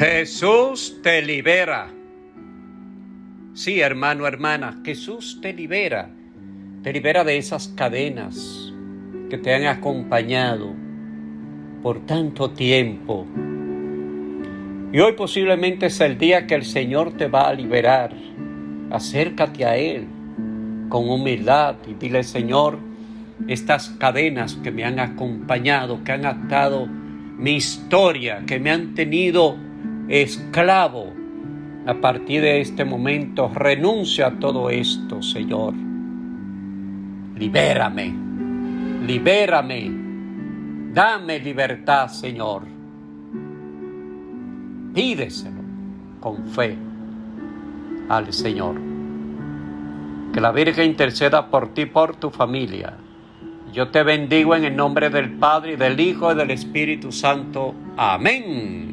Jesús te libera. Sí, hermano, hermana, Jesús te libera. Te libera de esas cadenas que te han acompañado por tanto tiempo. Y hoy posiblemente es el día que el Señor te va a liberar. Acércate a Él con humildad y dile, Señor, estas cadenas que me han acompañado, que han atado mi historia, que me han tenido esclavo, a partir de este momento renuncia a todo esto, Señor. Libérame, libérame, dame libertad, Señor. Pídeselo con fe al Señor. Que la Virgen interceda por ti, por tu familia. Yo te bendigo en el nombre del Padre, y del Hijo y del Espíritu Santo. Amén.